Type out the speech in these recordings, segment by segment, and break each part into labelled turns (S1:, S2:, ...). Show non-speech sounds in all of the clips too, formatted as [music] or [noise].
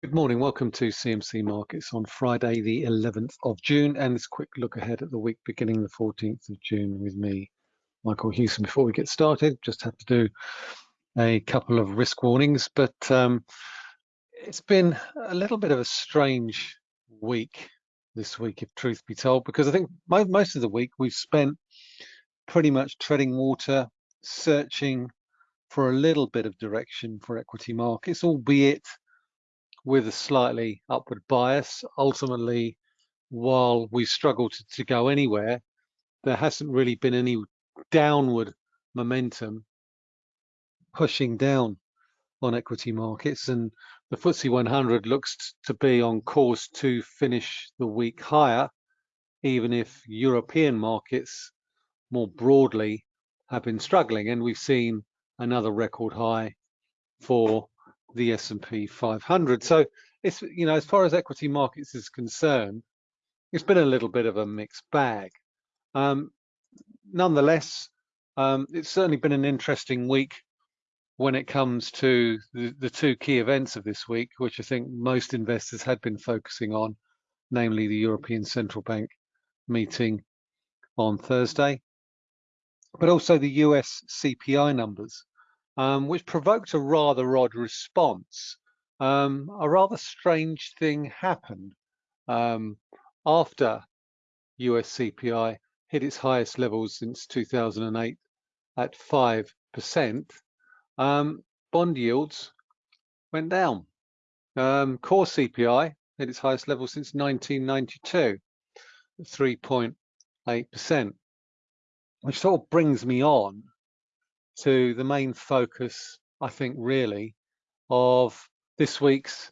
S1: Good morning. Welcome to CMC Markets on Friday, the 11th of June, and this quick look ahead at the week beginning the 14th of June with me, Michael Hewson. Before we get started, just have to do a couple of risk warnings, but um, it's been a little bit of a strange week this week, if truth be told, because I think most of the week we've spent pretty much treading water, searching for a little bit of direction for equity markets, albeit with a slightly upward bias. Ultimately, while we struggle to, to go anywhere, there hasn't really been any downward momentum pushing down on equity markets and the FTSE 100 looks to be on course to finish the week higher, even if European markets more broadly have been struggling. And we've seen another record high for the S&P 500. So it's, you know, as far as equity markets is concerned, it's been a little bit of a mixed bag. Um, nonetheless, um, it's certainly been an interesting week when it comes to the, the two key events of this week, which I think most investors had been focusing on, namely the European Central Bank meeting on Thursday, but also the US CPI numbers um, which provoked a rather odd response. Um, a rather strange thing happened um, after US CPI hit its highest levels since 2008 at 5%. Um, bond yields went down. Um, core CPI hit its highest level since 1992, 3.8%, which sort of brings me on to the main focus, I think, really, of this week's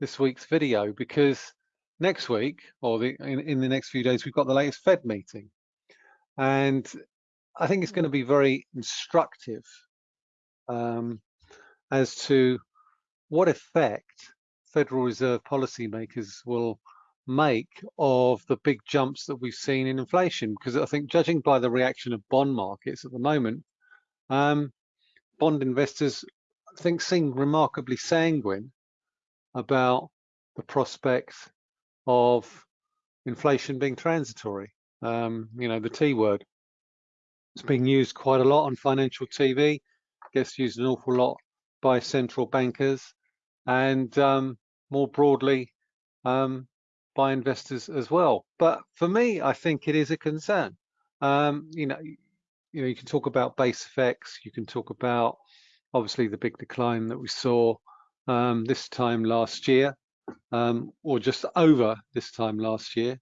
S1: this week's video, because next week or the, in, in the next few days we've got the latest Fed meeting, and I think it's going to be very instructive um, as to what effect Federal Reserve policymakers will make of the big jumps that we've seen in inflation. Because I think judging by the reaction of bond markets at the moment, um, bond investors, I think, seem remarkably sanguine about the prospects of inflation being transitory. Um, you know, the T word. It's being used quite a lot on financial TV, gets used an awful lot by central bankers, and um, more broadly um, by investors as well. But for me, I think it is a concern. Um, you know, you know, you can talk about base effects. You can talk about obviously the big decline that we saw um, this time last year, um, or just over this time last year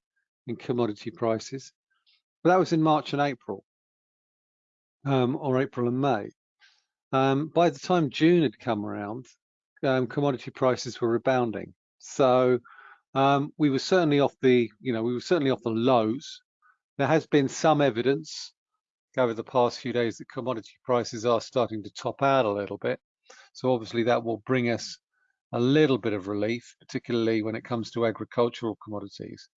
S1: in commodity prices. But that was in March and April, um, or April and May. Um, by the time June had come around, um, commodity prices were rebounding. So um, we were certainly off the, you know, we were certainly off the lows. There has been some evidence over the past few days that commodity prices are starting to top out a little bit. So obviously that will bring us a little bit of relief, particularly when it comes to agricultural commodities.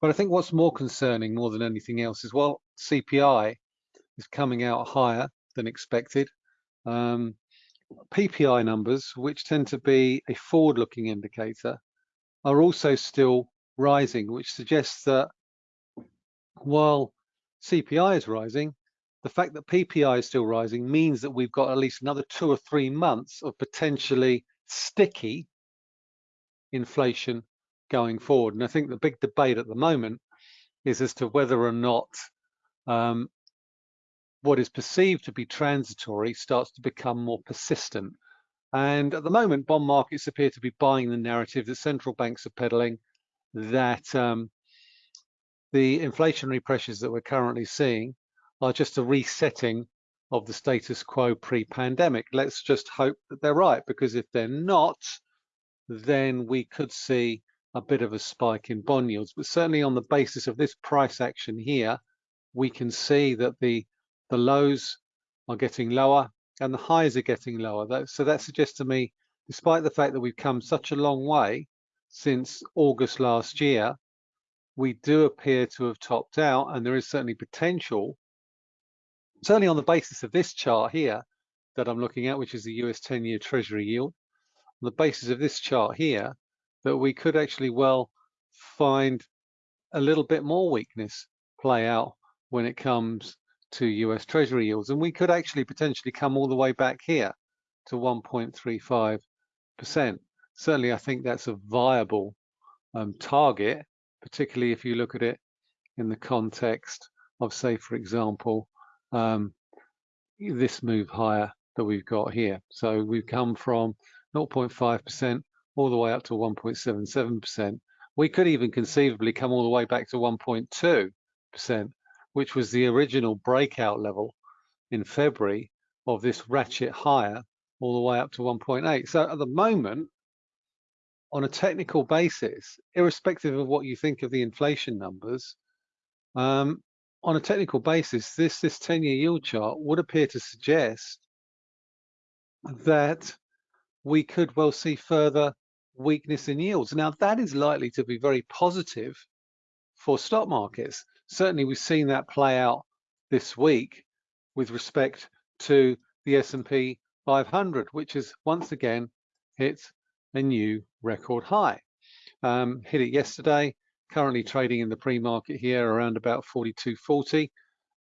S1: But I think what's more concerning more than anything else is, well, CPI is coming out higher than expected. Um, PPI numbers, which tend to be a forward-looking indicator, are also still rising, which suggests that while CPI is rising, the fact that PPI is still rising means that we've got at least another two or three months of potentially sticky inflation going forward. And I think the big debate at the moment is as to whether or not um, what is perceived to be transitory starts to become more persistent. And at the moment, bond markets appear to be buying the narrative that central banks are peddling that um, the inflationary pressures that we're currently seeing are just a resetting of the status quo pre-pandemic. Let's just hope that they're right, because if they're not, then we could see a bit of a spike in bond yields. But certainly on the basis of this price action here, we can see that the, the lows are getting lower and the highs are getting lower. That, so that suggests to me, despite the fact that we've come such a long way since August last year, we do appear to have topped out and there is certainly potential certainly on the basis of this chart here that I'm looking at, which is the US 10-year Treasury yield, on the basis of this chart here, that we could actually well find a little bit more weakness play out when it comes to US Treasury yields. And we could actually potentially come all the way back here to 1.35%. Certainly, I think that's a viable um, target, particularly if you look at it in the context of, say, for example, um, this move higher that we've got here. So we've come from 0.5% all the way up to 1.77%. We could even conceivably come all the way back to 1.2%, which was the original breakout level in February of this ratchet higher all the way up to 1.8. So at the moment, on a technical basis, irrespective of what you think of the inflation numbers, um, on a technical basis, this this 10-year yield chart would appear to suggest that we could well see further weakness in yields. Now, that is likely to be very positive for stock markets. Certainly, we've seen that play out this week with respect to the S&P 500, which has once again hit a new record high. Um, hit it yesterday, currently trading in the pre-market here around about 42.40,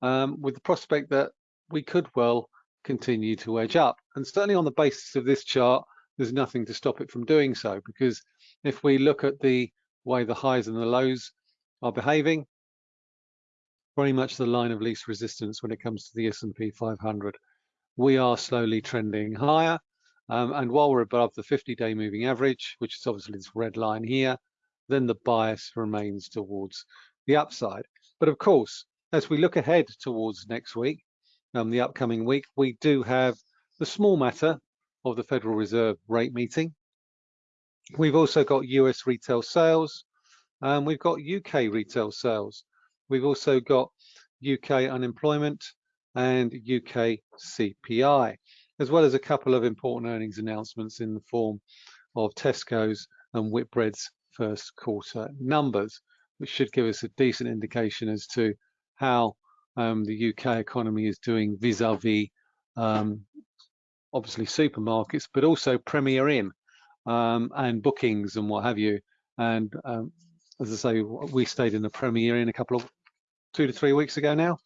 S1: um, with the prospect that we could well continue to edge up. And certainly on the basis of this chart, there's nothing to stop it from doing so because if we look at the way the highs and the lows are behaving, very much the line of least resistance when it comes to the S&P 500. We are slowly trending higher. Um, and while we're above the 50-day moving average, which is obviously this red line here, then the bias remains towards the upside. But of course, as we look ahead towards next week, um, the upcoming week, we do have the small matter of the Federal Reserve rate meeting. We've also got US retail sales, and we've got UK retail sales. We've also got UK unemployment and UK CPI, as well as a couple of important earnings announcements in the form of Tesco's and Whitbread's first quarter numbers, which should give us a decent indication as to how um, the UK economy is doing vis-a-vis -vis, um, obviously supermarkets, but also Premier Inn um, and bookings and what have you. And um, as I say, we stayed in the Premier Inn a couple of two to three weeks ago now,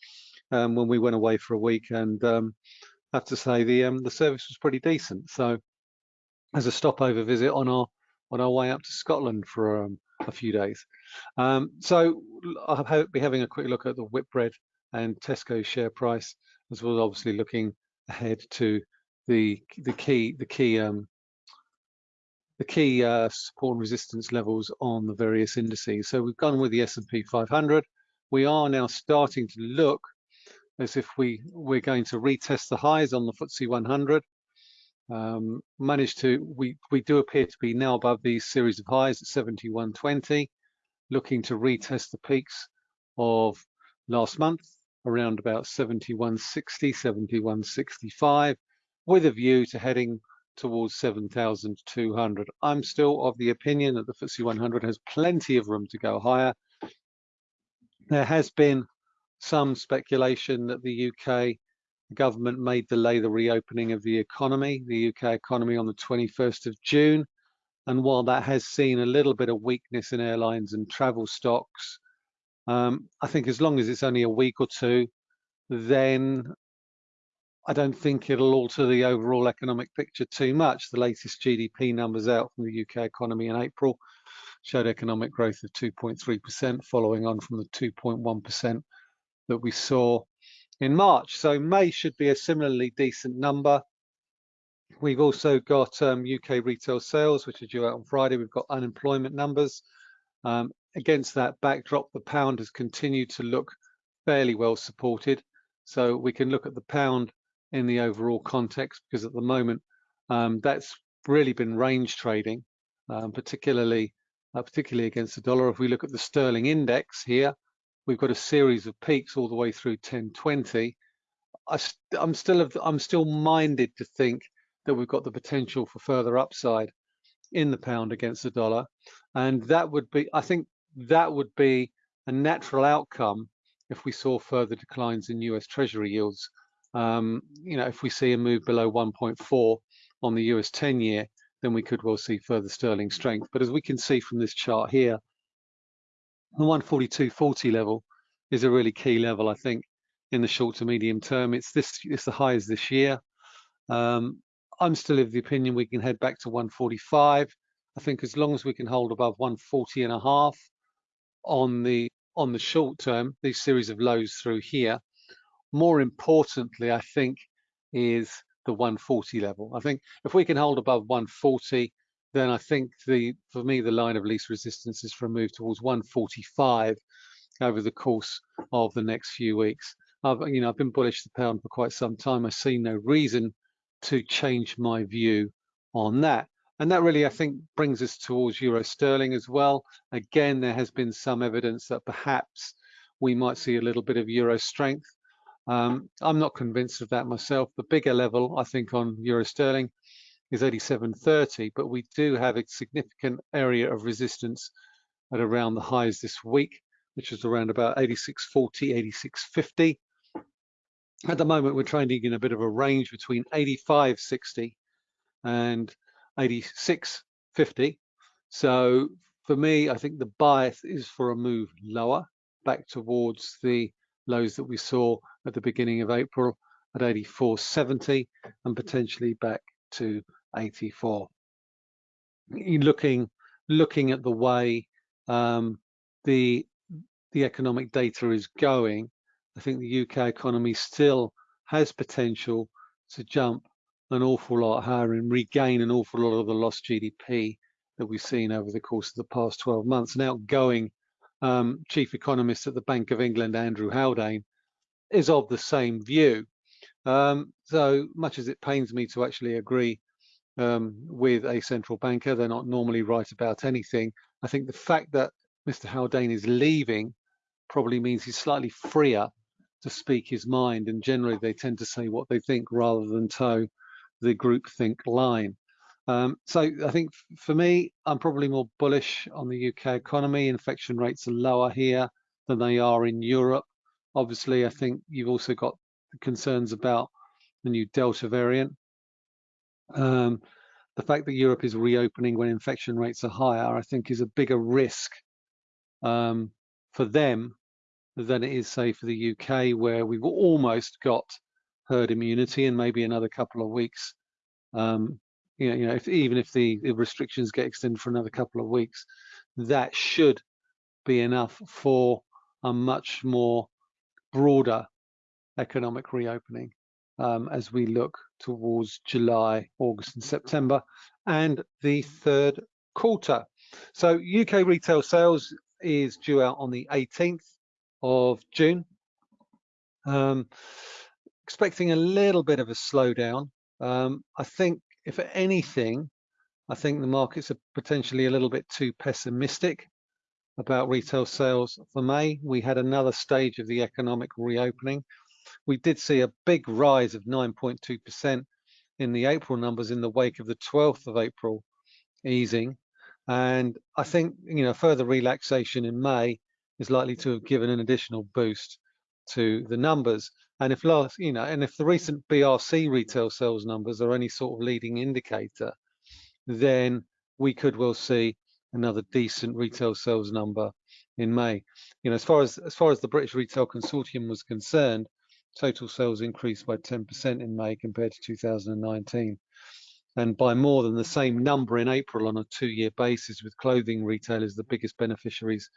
S1: um, when we went away for a week, and um, I have to say the um, the service was pretty decent. So, as a stopover visit on our on our way up to Scotland for um, a few days. so I'll be having a quick look at the Whitbread and Tesco share price, as well as obviously looking ahead to the the key the key um, the key uh, support and resistance levels on the various indices. So we've gone with the S&P 500. We are now starting to look as if we we're going to retest the highs on the FTSE 100. Um, managed to we we do appear to be now above these series of highs at 71.20, looking to retest the peaks of last month around about 71.60, 71.65 with a view to heading towards 7,200. I'm still of the opinion that the FTSE 100 has plenty of room to go higher. There has been some speculation that the UK government may delay the reopening of the economy, the UK economy on the 21st of June. And while that has seen a little bit of weakness in airlines and travel stocks, um, I think as long as it's only a week or two, then I don't think it'll alter the overall economic picture too much. The latest GDP numbers out from the UK economy in April showed economic growth of 2.3%, following on from the 2.1% that we saw in March. So May should be a similarly decent number. We've also got um, UK retail sales, which are due out on Friday. We've got unemployment numbers. Um, against that backdrop, the pound has continued to look fairly well supported. So we can look at the pound in the overall context because at the moment um, that's really been range trading, um, particularly uh, particularly against the dollar. If we look at the sterling index here, we've got a series of peaks all the way through 1020. I am still I'm still minded to think that we've got the potential for further upside in the pound against the dollar, and that would be I think that would be a natural outcome if we saw further declines in US Treasury yields um, you know, if we see a move below 1.4 on the US 10 year, then we could well see further sterling strength. But as we can see from this chart here, the 142.40 level is a really key level, I think, in the short to medium term. It's this, it's the highs this year. Um, I'm still of the opinion we can head back to 145. I think as long as we can hold above 140 and a half on the on the short term, these series of lows through here. More importantly, I think, is the 140 level. I think if we can hold above 140, then I think the for me the line of least resistance is for a move towards 145 over the course of the next few weeks. I've you know I've been bullish the pound for quite some time. I see no reason to change my view on that. And that really, I think, brings us towards euro sterling as well. Again, there has been some evidence that perhaps we might see a little bit of euro strength. Um, I'm not convinced of that myself. The bigger level, I think, on euro sterling is 87.30, but we do have a significant area of resistance at around the highs this week, which is around about 86.40, 86.50. At the moment, we're trading in a bit of a range between 85.60 and 86.50. So for me, I think the bias is for a move lower back towards the lows that we saw at the beginning of April at 84.70 and potentially back to 84. Looking looking at the way um, the the economic data is going, I think the UK economy still has potential to jump an awful lot higher and regain an awful lot of the lost GDP that we've seen over the course of the past 12 months. An outgoing um, chief economist at the Bank of England, Andrew Haldane, is of the same view. Um, so much as it pains me to actually agree um, with a central banker, they're not normally right about anything. I think the fact that Mr. Haldane is leaving probably means he's slightly freer to speak his mind and generally they tend to say what they think rather than toe the groupthink line. Um, so I think for me, I'm probably more bullish on the UK economy. Infection rates are lower here than they are in Europe. Obviously, I think you've also got concerns about the new Delta variant. Um, the fact that Europe is reopening when infection rates are higher, I think is a bigger risk um, for them than it is, say, for the UK, where we've almost got herd immunity and maybe another couple of weeks. Um, you know, you know if, even if the, the restrictions get extended for another couple of weeks, that should be enough for a much more broader economic reopening um, as we look towards July, August and September and the third quarter. So UK retail sales is due out on the 18th of June. Um, expecting a little bit of a slowdown. Um, I think, if anything, I think the markets are potentially a little bit too pessimistic about retail sales for May. We had another stage of the economic reopening. We did see a big rise of 9.2% in the April numbers in the wake of the 12th of April easing. And I think, you know, further relaxation in May is likely to have given an additional boost to the numbers. And if last, you know, and if the recent BRC retail sales numbers are any sort of leading indicator, then we could well see another decent retail sales number in May. You know, as far as as far as the British Retail Consortium was concerned, total sales increased by 10% in May compared to 2019 and by more than the same number in April on a two-year basis with clothing retailers the biggest beneficiaries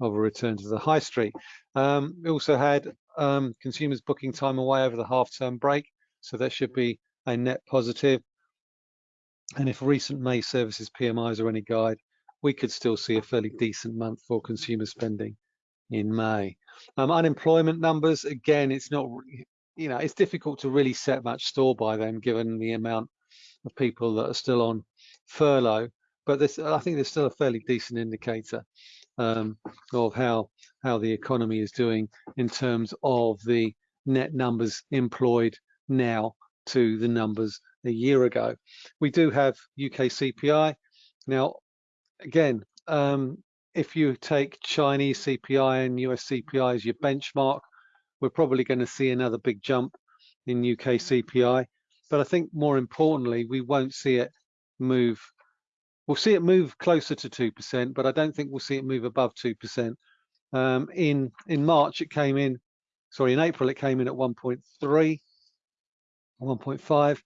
S1: of a return to the high street. Um, we also had um, consumers booking time away over the half-term break, so that should be a net positive. And if recent May services PMIs are any guide, we could still see a fairly decent month for consumer spending in May. Um, unemployment numbers, again, it's not, you know, it's difficult to really set much store by them given the amount of people that are still on furlough. But this, I think there's still a fairly decent indicator um, of how how the economy is doing in terms of the net numbers employed now to the numbers a year ago. We do have UK CPI. Now, again, um, if you take Chinese CPI and US CPI as your benchmark, we're probably going to see another big jump in UK CPI. But I think more importantly, we won't see it move. We'll see it move closer to 2%, but I don't think we'll see it move above 2%. Um, in, in March, it came in, sorry, in April, it came in at 1.3, 1.5.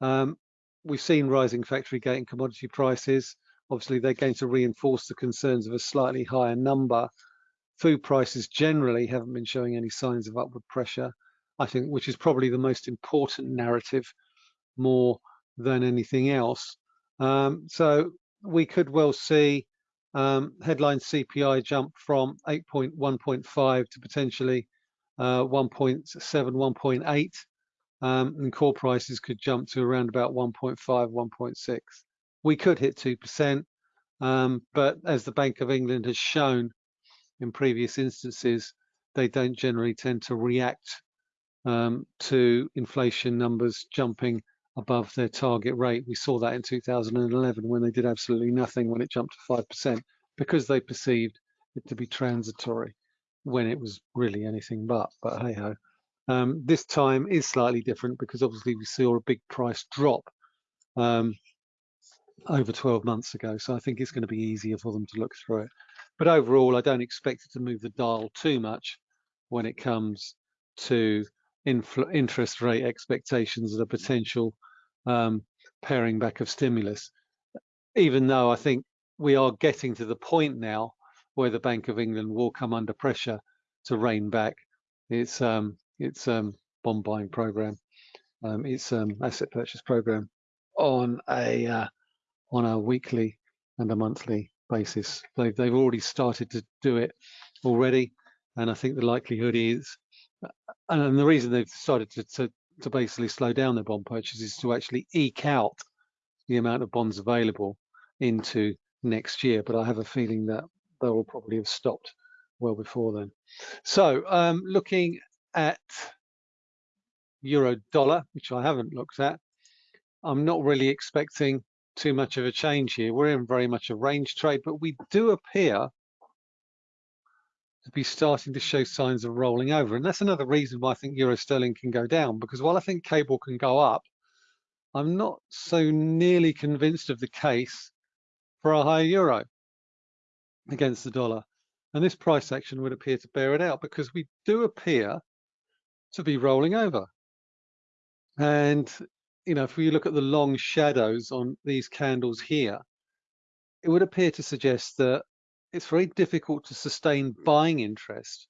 S1: Um, we've seen rising factory gate and commodity prices. Obviously, they're going to reinforce the concerns of a slightly higher number. Food prices generally haven't been showing any signs of upward pressure, I think, which is probably the most important narrative more than anything else. Um, so we could well see um, headline CPI jump from 8.1.5 to potentially uh, 1.7, 1.8 um, and core prices could jump to around about 1.5, 1.6. We could hit 2%, um, but as the Bank of England has shown in previous instances, they don't generally tend to react um, to inflation numbers jumping above their target rate. We saw that in 2011 when they did absolutely nothing when it jumped to 5% because they perceived it to be transitory when it was really anything but, but hey ho. Um, this time is slightly different because obviously we saw a big price drop um, over 12 months ago. So I think it's going to be easier for them to look through it. But overall, I don't expect it to move the dial too much when it comes to interest rate expectations and a potential um, back of stimulus. Even though I think we are getting to the point now where the Bank of England will come under pressure to rein back its um, its um, bond buying program, um, its um, asset purchase program on a uh, on a weekly and a monthly basis. They've they've already started to do it already, and I think the likelihood is, and the reason they've started to, to to basically slow down their bond purchases is to actually eke out the amount of bonds available into next year. But I have a feeling that they will probably have stopped well before then. So um, looking at euro dollar, which I haven't looked at, I'm not really expecting too much of a change here. We're in very much a range trade, but we do appear to be starting to show signs of rolling over. And that's another reason why I think euro sterling can go down, because while I think cable can go up, I'm not so nearly convinced of the case for a higher euro against the dollar. And this price action would appear to bear it out because we do appear to be rolling over. And, you know, if we look at the long shadows on these candles here, it would appear to suggest that it's very difficult to sustain buying interest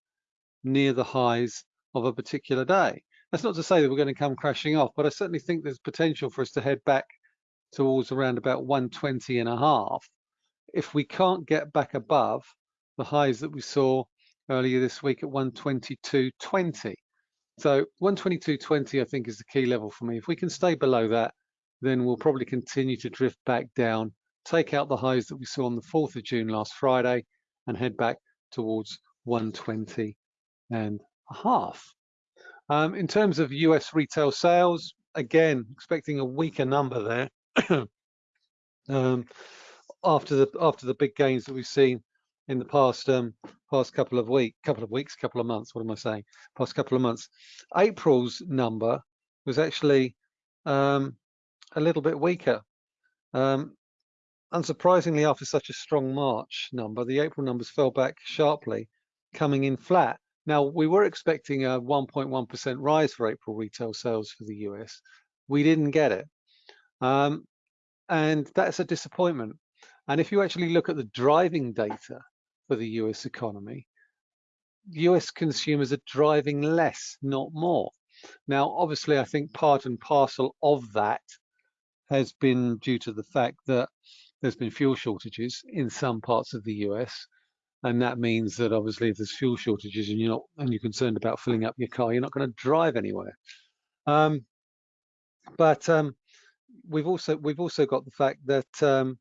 S1: near the highs of a particular day. That's not to say that we're going to come crashing off, but I certainly think there's potential for us to head back towards around about 120 and a half if we can't get back above the highs that we saw earlier this week at 122.20. So 122.20 I think is the key level for me. If we can stay below that, then we'll probably continue to drift back down take out the highs that we saw on the 4th of June last Friday and head back towards 120 and a half. Um, in terms of US retail sales, again, expecting a weaker number there. [clears throat] um, after the after the big gains that we've seen in the past um, past couple of week, couple of weeks, couple of months. What am I saying? Past couple of months. April's number was actually um, a little bit weaker. Um, Unsurprisingly, after such a strong March number, the April numbers fell back sharply, coming in flat. Now, we were expecting a 1.1% rise for April retail sales for the US. We didn't get it. Um, and that's a disappointment. And if you actually look at the driving data for the US economy, US consumers are driving less, not more. Now, obviously, I think part and parcel of that has been due to the fact that there's been fuel shortages in some parts of the US. And that means that obviously if there's fuel shortages and you're not and you're concerned about filling up your car, you're not going to drive anywhere. Um, but um, we've also we've also got the fact that um,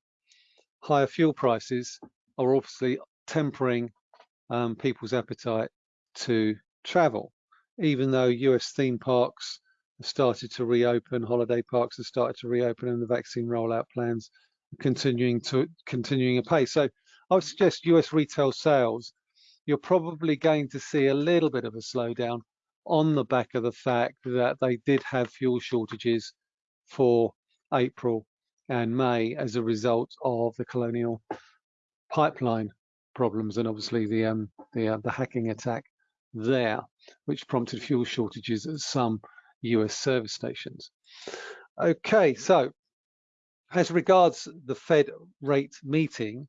S1: higher fuel prices are obviously tempering um, people's appetite to travel, even though US theme parks have started to reopen, holiday parks have started to reopen, and the vaccine rollout plans continuing to continuing apace. So I would suggest US retail sales, you're probably going to see a little bit of a slowdown on the back of the fact that they did have fuel shortages for April and May as a result of the Colonial Pipeline problems and obviously the um, the, uh, the hacking attack there, which prompted fuel shortages at some US service stations. Okay, so as regards the Fed rate meeting,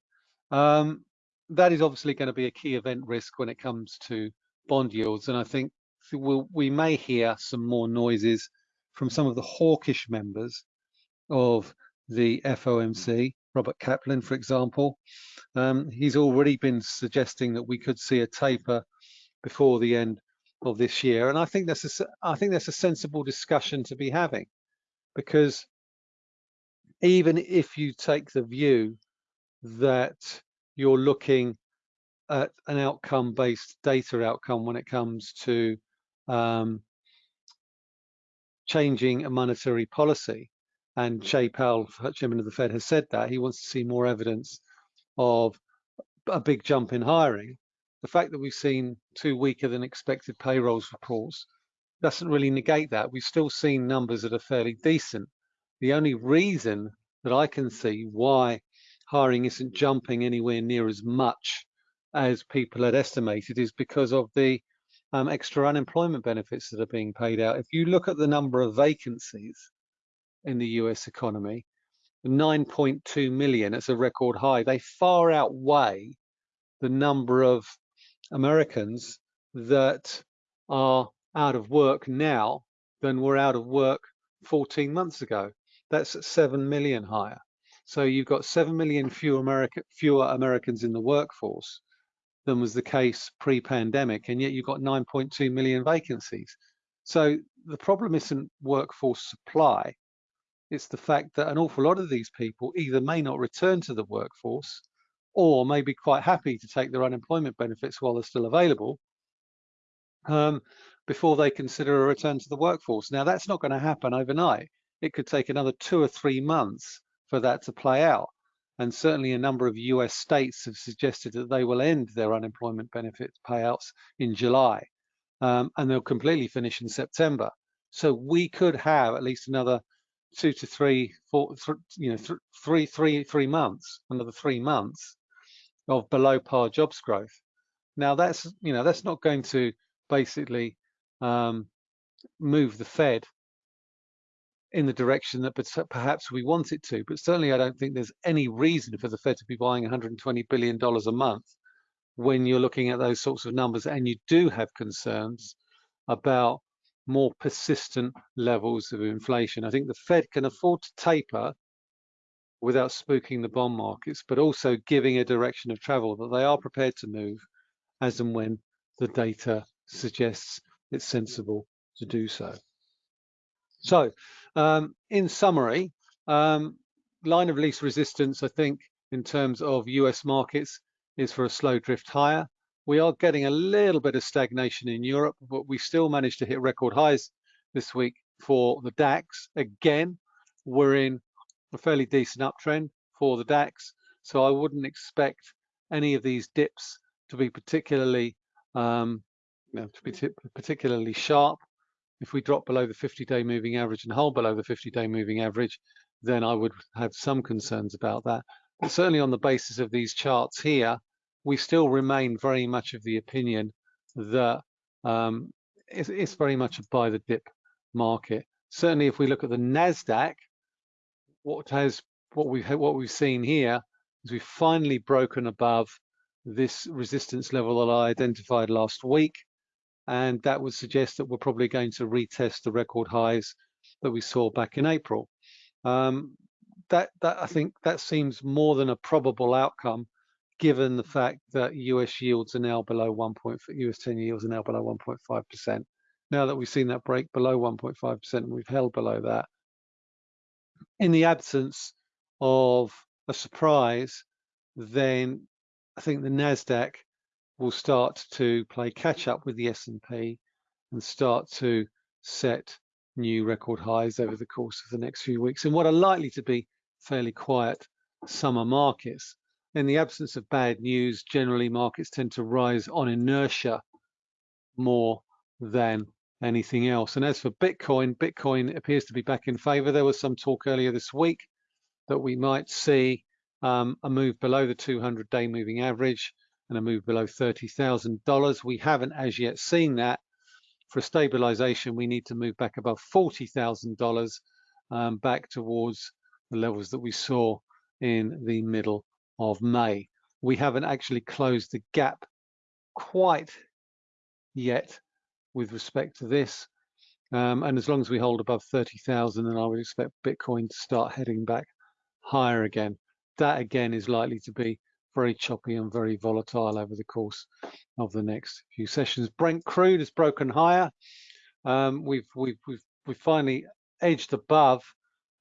S1: um, that is obviously going to be a key event risk when it comes to bond yields. And I think we'll, we may hear some more noises from some of the hawkish members of the FOMC, Robert Kaplan, for example. Um, he's already been suggesting that we could see a taper before the end of this year, and I think that's a, I think that's a sensible discussion to be having, because even if you take the view that you're looking at an outcome-based data outcome when it comes to um, changing a monetary policy. And Jay Powell, chairman of the Fed, has said that he wants to see more evidence of a big jump in hiring. The fact that we've seen two weaker than expected payrolls reports doesn't really negate that. We've still seen numbers that are fairly decent. The only reason that I can see why hiring isn't jumping anywhere near as much as people had estimated is because of the um, extra unemployment benefits that are being paid out. If you look at the number of vacancies in the US economy, 9.2 million, it's a record high. They far outweigh the number of Americans that are out of work now than were out of work 14 months ago. That's 7 million higher. So you've got 7 million fewer, America, fewer Americans in the workforce than was the case pre-pandemic, and yet you've got 9.2 million vacancies. So the problem isn't workforce supply, it's the fact that an awful lot of these people either may not return to the workforce or may be quite happy to take their unemployment benefits while they're still available um, before they consider a return to the workforce. Now, that's not going to happen overnight. It could take another two or three months for that to play out. And certainly a number of US states have suggested that they will end their unemployment benefit payouts in July um, and they'll completely finish in September. So we could have at least another two to three, four, th you know, th three, three, three months, another three months of below par jobs growth. Now that's, you know, that's not going to basically um, move the Fed in the direction that perhaps we want it to. But certainly I don't think there's any reason for the Fed to be buying $120 billion a month when you're looking at those sorts of numbers and you do have concerns about more persistent levels of inflation. I think the Fed can afford to taper without spooking the bond markets, but also giving a direction of travel that they are prepared to move as and when the data suggests it's sensible to do so. So um, in summary, um, line of least resistance, I think, in terms of US markets is for a slow drift higher. We are getting a little bit of stagnation in Europe, but we still managed to hit record highs this week for the DAX. Again, we're in a fairly decent uptrend for the DAX, so I wouldn't expect any of these dips to be particularly um, to be particularly sharp. If we drop below the 50-day moving average and hold below the 50-day moving average, then I would have some concerns about that. But certainly on the basis of these charts here, we still remain very much of the opinion that um, it's, it's very much a buy the dip market. Certainly, if we look at the Nasdaq, what has what we've what we've seen here is we've finally broken above this resistance level that I identified last week and that would suggest that we're probably going to retest the record highs that we saw back in April. Um, that, that I think that seems more than a probable outcome, given the fact that US yields are now below 1. US 10 yields are now below 1.5 percent. Now that we've seen that break below 1.5 percent, and we've held below that. In the absence of a surprise, then I think the Nasdaq will start to play catch up with the S&P and start to set new record highs over the course of the next few weeks in what are likely to be fairly quiet summer markets. In the absence of bad news, generally markets tend to rise on inertia more than anything else. And as for Bitcoin, Bitcoin appears to be back in favor. There was some talk earlier this week that we might see um, a move below the 200-day moving average and a move below $30,000. We haven't as yet seen that. For stabilization, we need to move back above $40,000 um, back towards the levels that we saw in the middle of May. We haven't actually closed the gap quite yet with respect to this. Um, and as long as we hold above 30,000, then I would expect Bitcoin to start heading back higher again. That again is likely to be very choppy and very volatile over the course of the next few sessions. Brent crude has broken higher. Um, we've, we've, we've, we've finally edged above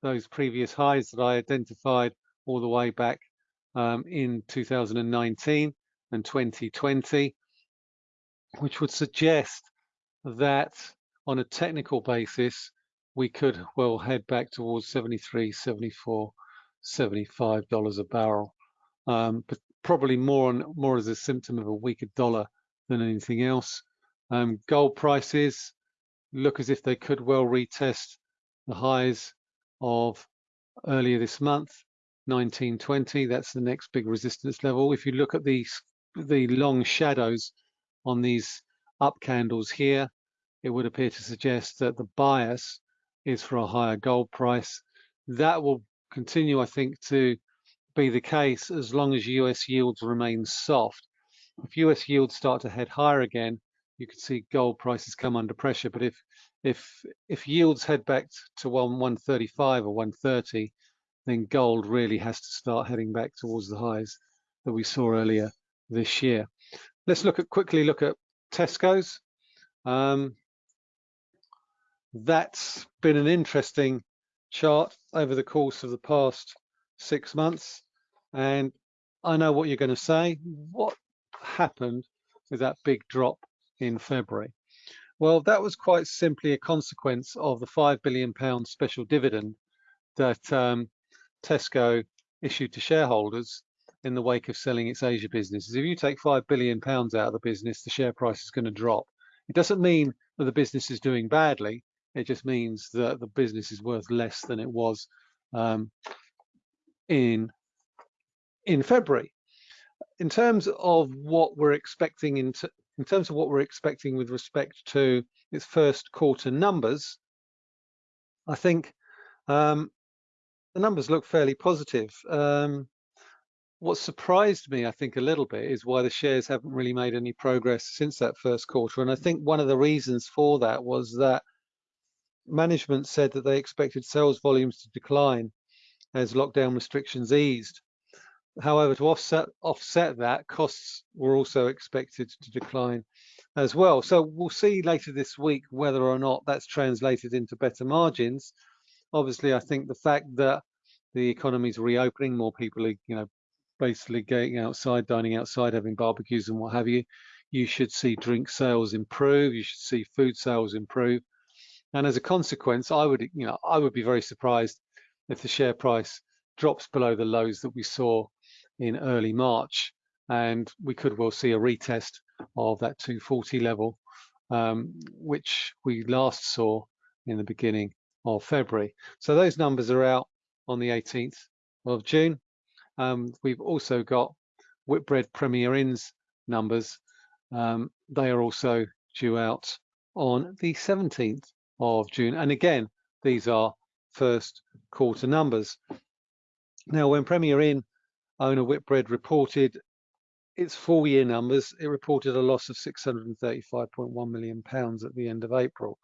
S1: those previous highs that I identified all the way back um, in 2019 and 2020, which would suggest that on a technical basis, we could well head back towards 73, 74, 75 dollars a barrel, um, but probably more on more as a symptom of a weaker dollar than anything else. Um, gold prices look as if they could well retest the highs of earlier this month, 1920. That's the next big resistance level. If you look at these the long shadows on these up candles here, it would appear to suggest that the bias is for a higher gold price. That will continue, I think, to be the case as long as US yields remain soft. If US yields start to head higher again, you could see gold prices come under pressure. But if if if yields head back to one 135 or 130, then gold really has to start heading back towards the highs that we saw earlier this year. Let's look at quickly look at Tesco's. Um, that's been an interesting chart over the course of the past six months. And I know what you're going to say. What happened with that big drop in February? Well, that was quite simply a consequence of the £5 billion special dividend that um, Tesco issued to shareholders in the wake of selling its Asia businesses. If you take £5 billion out of the business, the share price is going to drop. It doesn't mean that the business is doing badly. It just means that the business is worth less than it was um, in in February. In terms of what we're expecting in, in terms of what we're expecting with respect to its first quarter numbers, I think um, the numbers look fairly positive. Um, what surprised me, I think, a little bit is why the shares haven't really made any progress since that first quarter. And I think one of the reasons for that was that management said that they expected sales volumes to decline as lockdown restrictions eased. However, to offset offset that, costs were also expected to decline as well. So we'll see later this week whether or not that's translated into better margins. Obviously, I think the fact that the economy is reopening, more people are, you know, basically going outside, dining outside, having barbecues and what have you, you should see drink sales improve. You should see food sales improve. And as a consequence, I would, you know, I would be very surprised if the share price drops below the lows that we saw in early March, and we could well see a retest of that 240 level, um, which we last saw in the beginning of February. So those numbers are out on the 18th of June. Um, we've also got Whitbread Premier Inn's numbers. Um, they are also due out on the 17th of June. And again, these are first quarter numbers. Now, when Premier Inn owner Whitbread reported its full year numbers, it reported a loss of 635.1 million pounds at the end of April.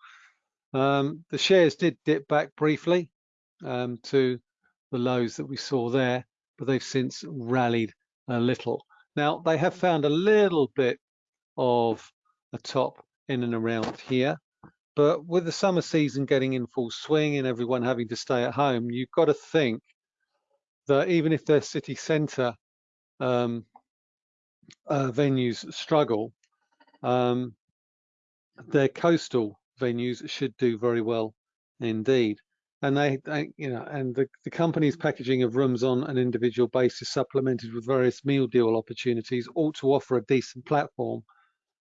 S1: Um, the shares did dip back briefly um, to the lows that we saw there, but they've since rallied a little. Now, they have found a little bit of a top in and around here. But with the summer season getting in full swing and everyone having to stay at home, you've got to think that even if their city centre um, uh, venues struggle, um, their coastal venues should do very well indeed. And they, they you know, and the, the company's packaging of rooms on an individual basis, supplemented with various meal deal opportunities, ought to offer a decent platform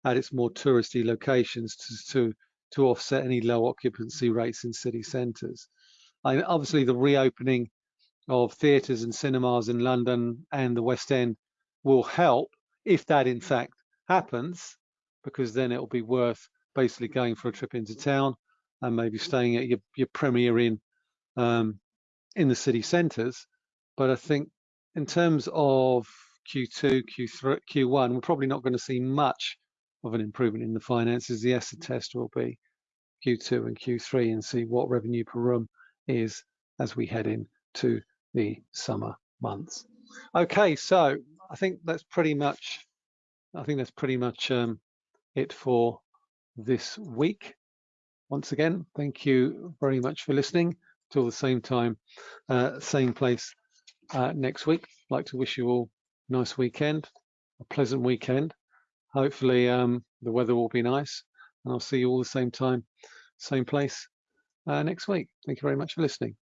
S1: at its more touristy locations to, to to offset any low occupancy rates in city centres. I, obviously, the reopening of theatres and cinemas in London and the West End will help if that in fact happens, because then it'll be worth basically going for a trip into town and maybe staying at your, your Premier Inn um, in the city centres. But I think in terms of Q2, Q3, Q1, we're probably not going to see much of an improvement in the finances. The acid test will be Q2 and Q3 and see what revenue per room is as we head into the summer months. Okay, so I think that's pretty much I think that's pretty much um, it for this week. Once again, thank you very much for listening. Till the same time, uh, same place uh, next week. I'd like to wish you all a nice weekend, a pleasant weekend. Hopefully um, the weather will be nice and I'll see you all the same time, same place uh, next week. Thank you very much for listening.